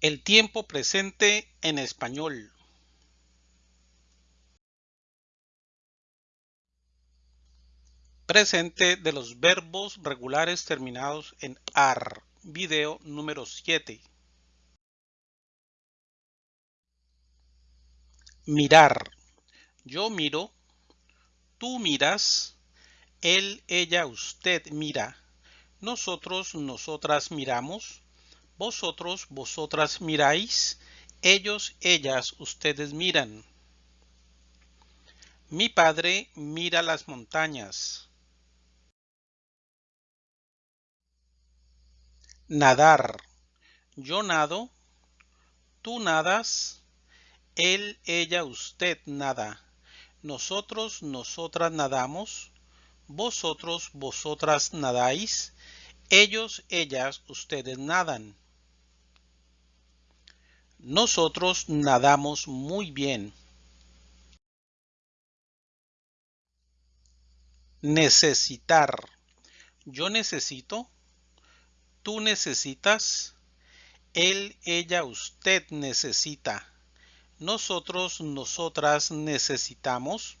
El tiempo presente en español. Presente de los verbos regulares terminados en AR. Video número 7. Mirar. Yo miro. Tú miras. Él, ella, usted mira. Nosotros, nosotras miramos vosotros, vosotras miráis, ellos, ellas, ustedes miran. Mi padre mira las montañas. Nadar. Yo nado. Tú nadas. Él, ella, usted nada. Nosotros, nosotras nadamos. Vosotros, vosotras nadáis. Ellos, ellas, ustedes nadan. Nosotros nadamos muy bien. Necesitar. Yo necesito. Tú necesitas. Él, ella, usted necesita. Nosotros, nosotras necesitamos.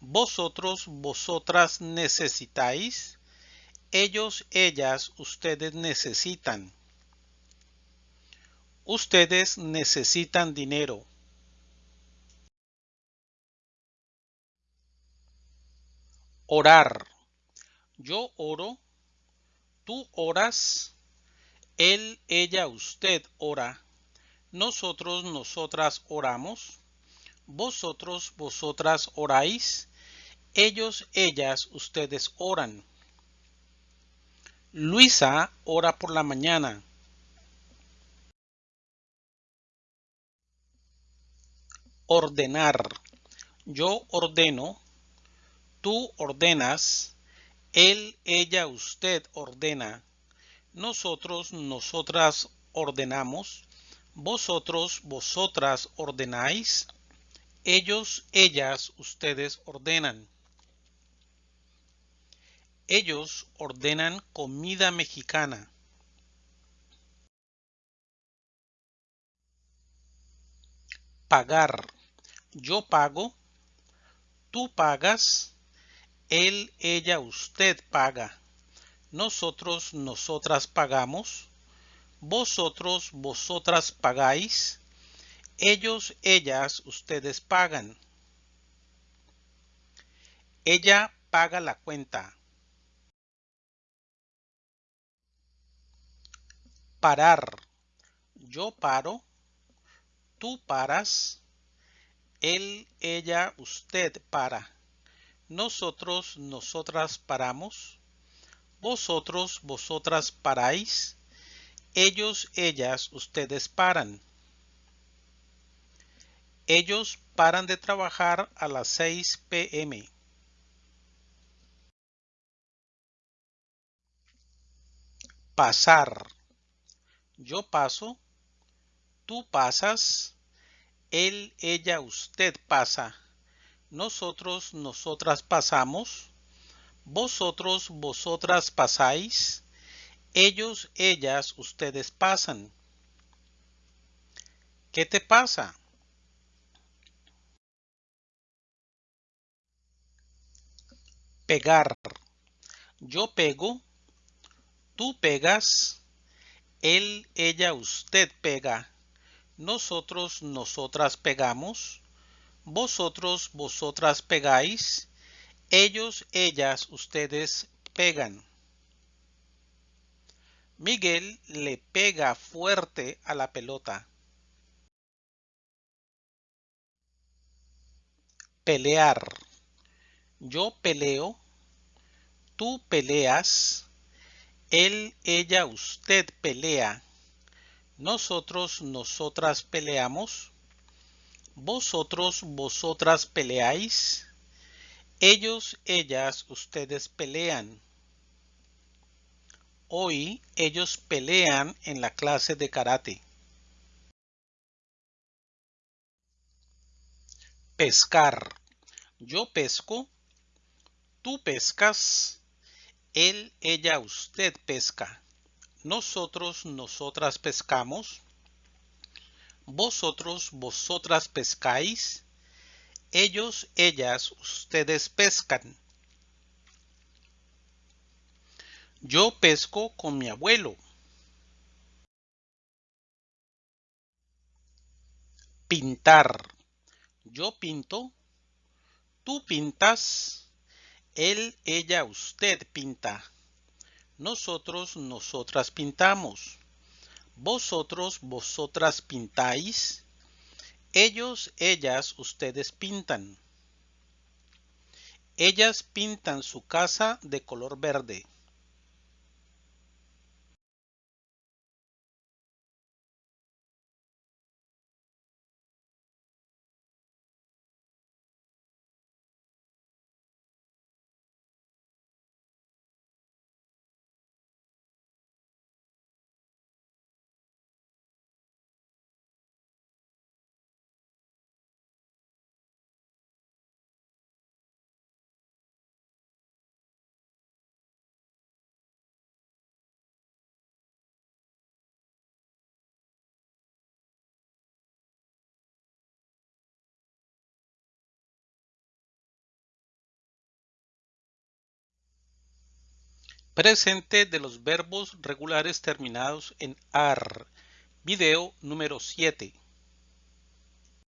Vosotros, vosotras necesitáis. Ellos, ellas, ustedes necesitan. Ustedes necesitan dinero. Orar. Yo oro. Tú oras. Él, ella, usted ora. Nosotros, nosotras oramos. Vosotros, vosotras oráis. Ellos, ellas, ustedes oran. Luisa ora por la mañana. Ordenar. Yo ordeno, tú ordenas, él, ella, usted ordena, nosotros, nosotras ordenamos, vosotros, vosotras ordenáis, ellos, ellas, ustedes ordenan. Ellos ordenan comida mexicana. Pagar yo pago, tú pagas, él, ella, usted paga, nosotros, nosotras pagamos, vosotros, vosotras pagáis, ellos, ellas, ustedes pagan. Ella paga la cuenta. Parar. Yo paro. Tú paras él, ella, usted para. Nosotros, nosotras paramos. Vosotros, vosotras paráis. Ellos, ellas, ustedes paran. Ellos paran de trabajar a las 6 pm. Pasar. Yo paso. Tú pasas él, ella, usted pasa. Nosotros, nosotras pasamos. Vosotros, vosotras pasáis. Ellos, ellas, ustedes pasan. ¿Qué te pasa? Pegar. Yo pego. Tú pegas. Él, ella, usted pega nosotros, nosotras pegamos, vosotros, vosotras pegáis, ellos, ellas, ustedes pegan. Miguel le pega fuerte a la pelota. Pelear. Yo peleo. Tú peleas. Él, ella, usted pelea. Nosotros, nosotras peleamos. Vosotros, vosotras peleáis. Ellos, ellas, ustedes pelean. Hoy ellos pelean en la clase de karate. Pescar. Yo pesco. Tú pescas. Él, ella, usted pesca nosotros, nosotras pescamos, Vosotros, vosotras pescáis. Ellos, ellas, ustedes pescan. Yo pesco con mi abuelo. Pintar. Yo pinto. Tú pintas. Él, ella, usted pinta. Nosotros, nosotras pintamos. Vosotros, vosotras pintáis. Ellos, ellas, ustedes pintan. Ellas pintan su casa de color verde. Presente de los verbos regulares terminados en AR. Video número 7.